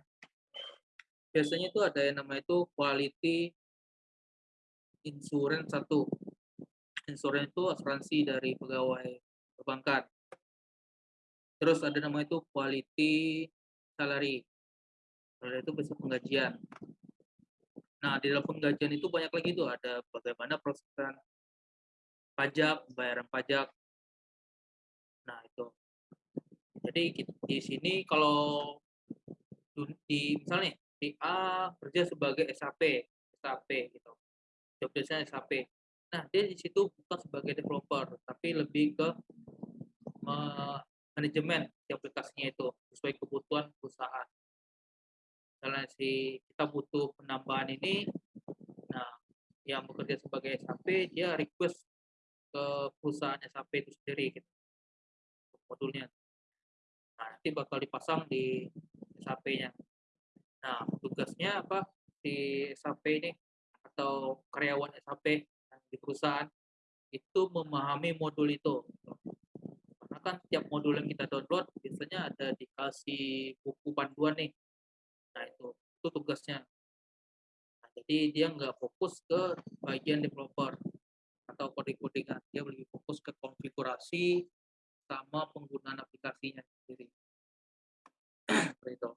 A: biasanya itu ada yang namanya itu quality insurance satu. Insurance itu asuransi dari pegawai perbankan. Terus ada nama itu quality salary. Salary itu bisa penggajian. Nah, di dalam penggajian itu banyak lagi tuh ada bagaimana prosesan pajak, bayaran pajak. Nah, itu. Jadi di sini kalau di misalnya di A kerja sebagai SAP, SAP gitu. Job SAP. Nah, dia di situ bukan sebagai developer, tapi lebih ke manajemen aplikasinya itu sesuai kebutuhan perusahaan. Misalnya si kita butuh penambahan ini, nah yang bekerja sebagai SAP dia request ke perusahaan SAP itu sendiri gitu, modulnya. Nah nanti bakal dipasang di SAP-nya. Nah tugasnya apa di SAP ini atau karyawan SAP di perusahaan itu memahami modul itu. Karena kan tiap modul yang kita download biasanya ada dikasih buku panduan nih. Nah itu, itu tugasnya. Nah, jadi dia nggak fokus ke bagian developer atau coding-codingan, dia lebih fokus ke konfigurasi sama penggunaan aplikasinya sendiri. Seperti itu.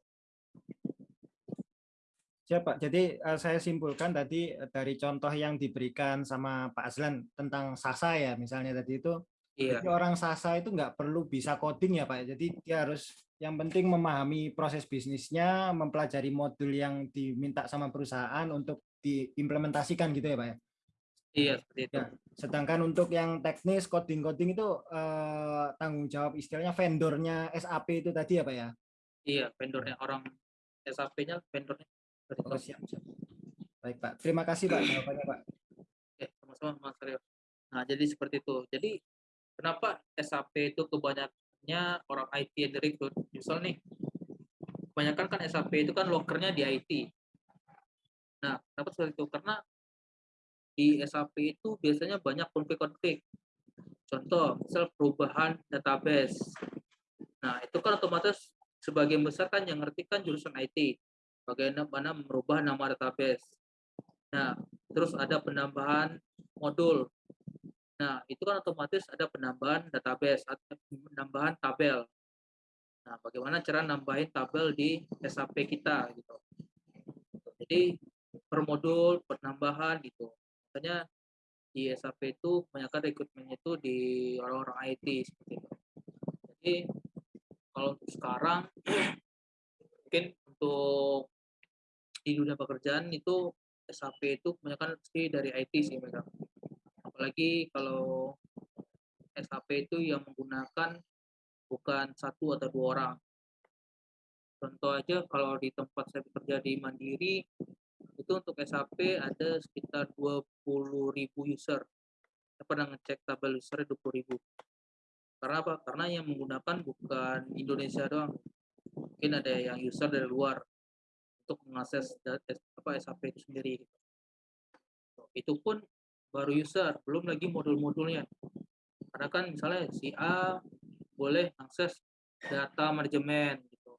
C: Siapa? Jadi uh, saya simpulkan tadi uh, dari contoh yang diberikan sama Pak Azlan tentang Sasa ya, misalnya tadi itu,
A: Iya.
C: jadi orang Sasa itu nggak perlu bisa coding ya Pak. Jadi dia harus yang penting memahami proses bisnisnya, mempelajari modul yang diminta sama perusahaan untuk diimplementasikan gitu ya Pak ya.
A: Iya, seperti itu.
C: Ya, sedangkan untuk yang teknis coding-coding itu eh, tanggung jawab istilahnya vendornya SAP itu tadi ya Pak ya.
A: Iya, vendornya orang SAP-nya vendornya.
C: Oh,
A: itu.
C: siap, siap. Baik Pak, terima kasih Pak jawabannya Pak.
A: Oke, sama-sama Mas Aryo. Nah, jadi seperti itu. Jadi kenapa SAP itu kebanyakannya orang IT yang direkrut? Misal nih, kebanyakan kan SAP itu kan lokernya di IT. Nah, kenapa seperti itu? Karena di SAP itu biasanya banyak konflik-konflik. Contoh, misal perubahan database. Nah, itu kan otomatis sebagian besar kan yang ngerti kan jurusan IT. Bagaimana merubah nama database. Nah, terus ada penambahan modul. Nah, itu kan otomatis ada penambahan database atau penambahan tabel. Nah, bagaimana cara nambahin tabel di SAP kita gitu. Jadi per modul penambahan gitu. Makanya di SAP itu kebanyakan rekrutmennya itu di orang-orang IT seperti itu. Jadi kalau untuk sekarang mungkin untuk di dunia pekerjaan itu SAP itu kebanyakan sih dari IT sih mereka. Apalagi kalau SAP itu yang menggunakan bukan satu atau dua orang. Contoh aja kalau di tempat saya bekerja di Mandiri itu untuk SAP ada sekitar 20.000 user. Saya pernah ngecek tabel user 20.000. Karena apa? Karena yang menggunakan bukan Indonesia doang. Mungkin ada yang user dari luar untuk mengakses apa SAP itu sendiri. gitu. Itu pun baru user, belum lagi modul-modulnya. Karena kan misalnya si A boleh akses data manajemen gitu.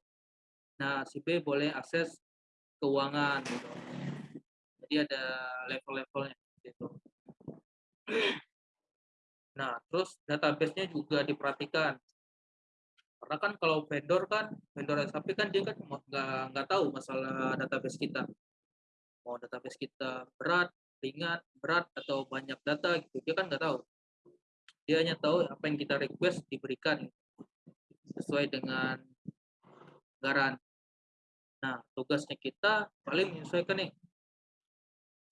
A: Nah, si B boleh akses keuangan gitu. Jadi ada level-levelnya gitu. Nah, terus database-nya juga diperhatikan. Karena kan kalau vendor kan, vendor SAP kan dia kan nggak nggak tahu masalah database kita. Mau database kita berat, ringan, berat atau banyak data gitu, dia kan nggak tahu. Dia hanya tahu apa yang kita request diberikan sesuai dengan anggaran. Nah, tugasnya kita paling menyesuaikan nih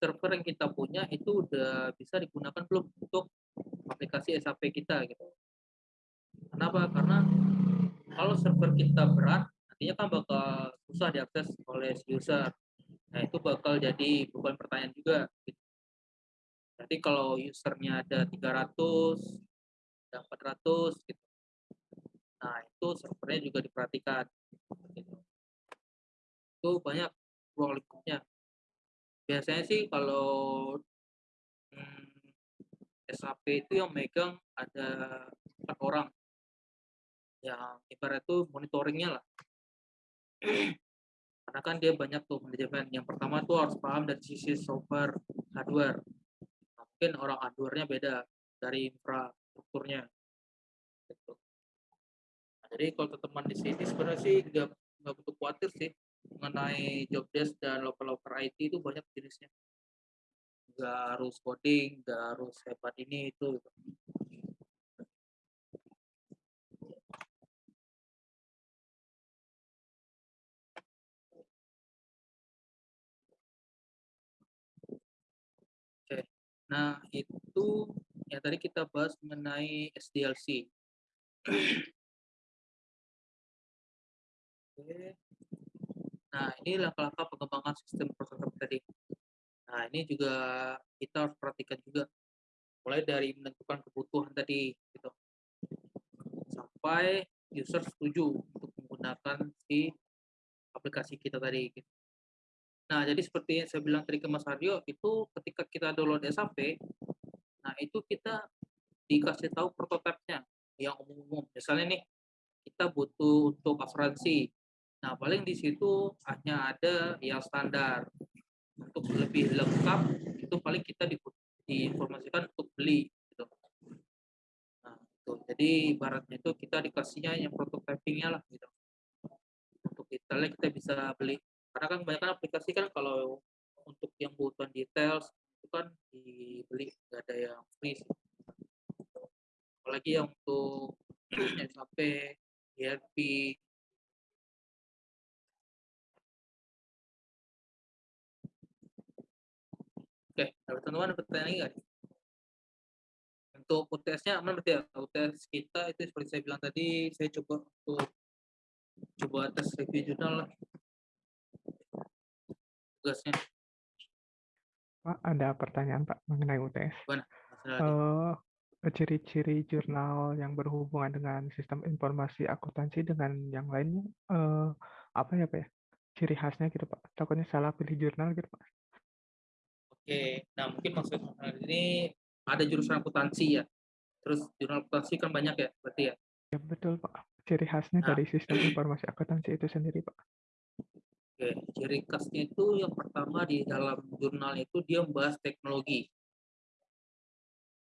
A: server yang kita punya itu udah bisa digunakan belum untuk aplikasi SAP kita gitu. Kenapa? Karena kalau server kita berat, nantinya kan bakal susah diakses oleh user. Nah, itu bakal jadi beban pertanyaan juga. Gitu. Jadi kalau usernya ada 300, ada 400 gitu. Nah, itu servernya juga diperhatikan. Gitu. Itu banyak ruang lingkupnya. Biasanya sih kalau hmm, SAP itu yang megang ada empat orang yang ibarat itu monitoringnya lah karena kan dia banyak tuh manajemen yang pertama tuh harus paham dari sisi software hardware Nah, mungkin orang hardware-nya beda dari infrastrukturnya gitu. Nah, jadi kalau teman di sini sebenarnya sih nggak nggak butuh khawatir sih mengenai job desk dan local-local IT itu banyak jenisnya nggak harus coding nggak harus hebat ini itu gitu. Nah itu yang tadi kita bahas mengenai SDLC. Oke. Nah, ini langkah-langkah pengembangan sistem prosedur tadi. Nah, ini juga kita harus perhatikan juga. Mulai dari menentukan kebutuhan tadi, gitu. Sampai user setuju untuk menggunakan si aplikasi kita tadi. Gitu. Nah, jadi seperti yang saya bilang tadi ke Mas Aryo, itu ketika kita download SAP, nah itu kita dikasih tahu prototipe-nya. yang umum-umum. Misalnya nih, kita butuh untuk asuransi. Nah, paling di situ hanya ada yang standar. Untuk lebih lengkap, itu paling kita di, diinformasikan untuk beli. Gitu. Nah, itu. Jadi ibaratnya itu kita dikasihnya yang prototypingnya lah. Gitu. Untuk detailnya kita bisa beli. Karena kan kebanyakan aplikasi kan kalau untuk yang kebutuhan details itu kan dibeli, nggak ada yang free. Apalagi yang untuk SAP, ERP, Oke, kalau teman-teman ada pertanyaan lagi nggak? Untuk UTS-nya aman berarti ya? UTS kita itu seperti saya bilang tadi, saya coba untuk coba tes review jurnal lah. Tugasnya.
B: Pak, ada pertanyaan Pak mengenai UTS. Uh, ciri-ciri jurnal yang berhubungan dengan sistem informasi akuntansi dengan yang lainnya uh, apa ya Pak ya? Ciri khasnya gitu Pak. Takutnya salah pilih jurnal gitu Pak.
A: Oke, nah mungkin maksud ini ada jurusan akuntansi ya. Terus jurnal akuntansi kan banyak ya, berarti ya?
B: Ya betul Pak. Ciri khasnya nah. dari sistem informasi akuntansi itu sendiri Pak.
A: Oke, ciri khasnya itu yang pertama di dalam jurnal itu dia membahas teknologi.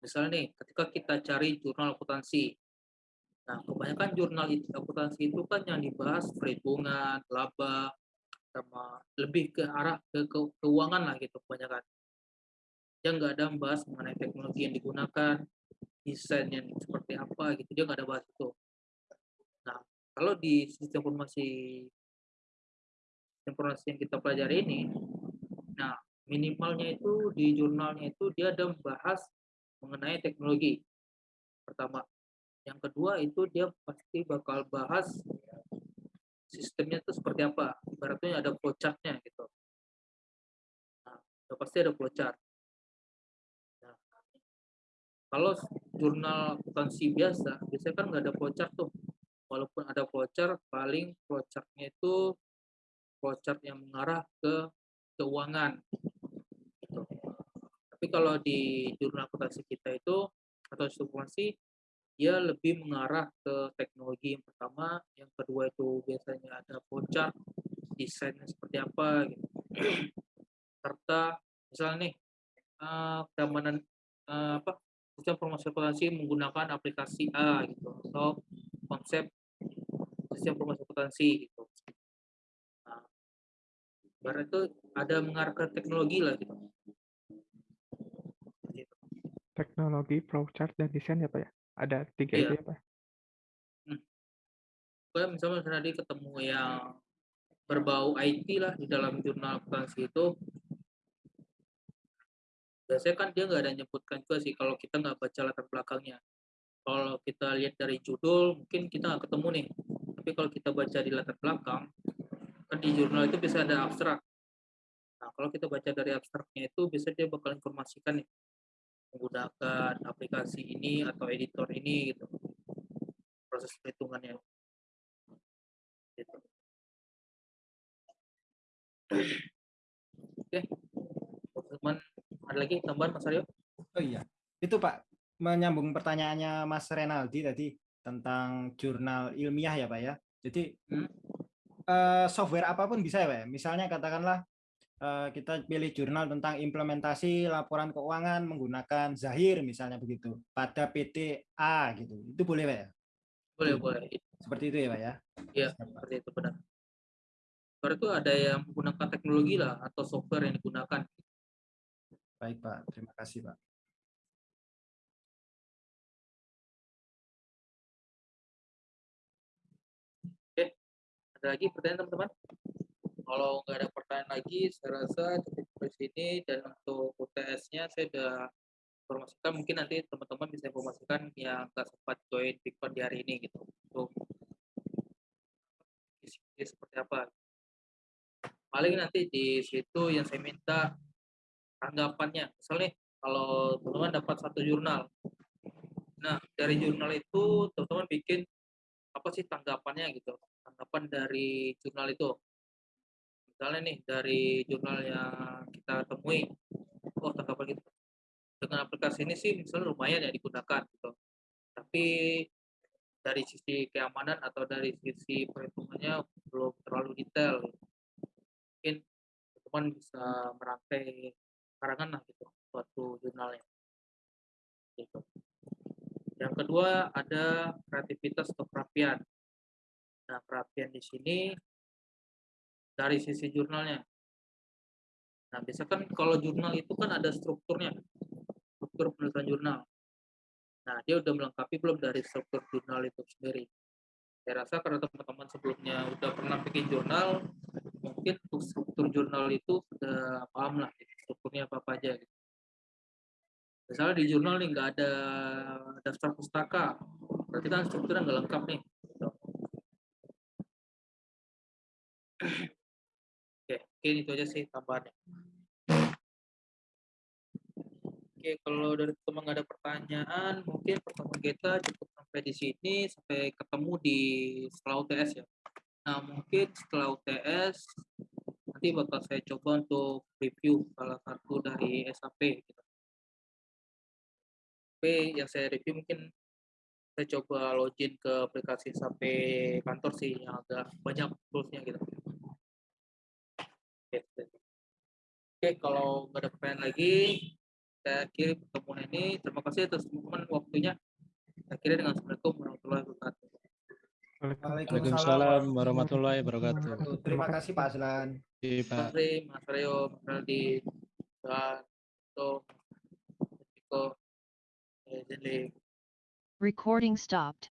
A: Misalnya nih, ketika kita cari jurnal akuntansi, nah kebanyakan jurnal akuntansi itu kan yang dibahas perhitungan, laba, sama lebih ke arah ke, ke keuangan lah gitu kebanyakan. Dia nggak ada membahas mengenai teknologi yang digunakan, desain yang seperti apa gitu, dia nggak ada bahas itu. Nah, kalau di sistem informasi informasi yang kita pelajari ini, nah minimalnya itu di jurnalnya itu dia ada membahas mengenai teknologi. Pertama. Yang kedua itu dia pasti bakal bahas sistemnya itu seperti apa. Ibaratnya ada flowchart-nya gitu. Nah, pasti ada flowchart. Nah, kalau jurnal akuntansi biasa, biasanya kan nggak ada flowchart tuh. Walaupun ada flowchart, paling flowchart-nya itu flowchart yang mengarah ke keuangan tapi kalau di jurnal akuntansi kita itu atau informasi dia lebih mengarah ke teknologi yang pertama, yang kedua itu biasanya ada flowchart, desainnya seperti apa gitu. Serta misalnya nih uh, keamanan uh, apa sistem informasi akuntansi menggunakan aplikasi A gitu atau konsep sistem informasi akuntansi gitu. Nah, itu ada mengarah ke teknologi lah gitu
B: teknologi, flowchart, dan desain ya Pak ya? Ada tiga iya. itu ya Pak?
A: Hmm. Misalnya tadi ketemu yang berbau IT lah di dalam jurnal akuntansi itu, biasanya kan dia nggak ada nyebutkan juga sih kalau kita nggak baca latar belakangnya. Kalau kita lihat dari judul, mungkin kita nggak ketemu nih. Tapi kalau kita baca di latar belakang, kan di jurnal itu bisa ada abstrak. Nah, kalau kita baca dari abstraknya itu, bisa dia bakal informasikan nih, menggunakan aplikasi ini atau editor ini gitu proses perhitungannya gitu. oke teman ada lagi tambahan Mas Aryo
C: oh iya itu Pak menyambung pertanyaannya Mas Renaldi tadi tentang jurnal ilmiah ya Pak ya jadi hmm? Uh, software apa pun bisa ya Pak ya? misalnya katakanlah Eh, kita pilih jurnal tentang implementasi laporan keuangan menggunakan Zahir misalnya begitu pada PT A gitu. Itu boleh Pak ya?
A: Boleh, boleh.
C: Seperti itu ya Pak ya?
A: Iya, seperti itu benar. Baru itu ada yang menggunakan teknologi lah atau software yang digunakan.
C: Baik Pak, terima kasih Pak.
A: Ada lagi pertanyaan teman-teman? kalau nggak ada pertanyaan lagi, saya rasa cukup di sini dan untuk UTS-nya saya sudah informasikan mungkin nanti teman-teman bisa informasikan yang nggak sempat join Bitcoin di hari ini gitu untuk isi seperti apa. Paling nanti di situ yang saya minta tanggapannya. Misalnya kalau teman-teman dapat satu jurnal, nah dari jurnal itu teman-teman bikin apa sih tanggapannya gitu, tanggapan dari jurnal itu misalnya nih dari jurnal yang kita temui oh tanggapan gitu dengan aplikasi ini sih misalnya lumayan ya digunakan gitu tapi dari sisi keamanan atau dari sisi perhitungannya belum terlalu detail. Mungkin teman bisa merangkai karangan lah gitu suatu jurnalnya. Gitu. Yang kedua ada kreativitas atau perapian. Nah, perapian di sini dari sisi jurnalnya. Nah, biasa kan kalau jurnal itu kan ada strukturnya, struktur penulisan jurnal. Nah, dia udah melengkapi belum dari struktur jurnal itu sendiri. Saya rasa karena teman-teman sebelumnya udah pernah bikin jurnal, mungkin untuk struktur jurnal itu sudah paham lah gitu, strukturnya apa-apa aja. Gitu. Misalnya di jurnal nih nggak ada daftar pustaka, berarti kan strukturnya nggak lengkap nih. gitu. Oke, mungkin itu aja sih tambahannya. Oke, kalau dari teman ada pertanyaan, mungkin pertemuan kita cukup sampai di sini, sampai ketemu di setelah UTS ya. Nah, mungkin setelah UTS, nanti bakal saya coba untuk review salah satu dari SAP. Gitu. Tapi yang saya review mungkin saya coba login ke aplikasi SAP kantor sih, yang agak banyak toolsnya gitu. Oke, Oke, kalau nggak ada pertanyaan lagi, saya akhiri pertemuan ini. Terima kasih atas teman-teman waktunya. Saya akhiri dengan Assalamualaikum warahmatullahi wabarakatuh.
E: Waalaikumsalam warahmatullahi wabarakatuh.
C: Terima kasih Pak Aslan.
A: Terima
E: Pak.
A: kasih Mas Reo, Mas Aldi, dan Tom, Zenli.
D: Recording stopped.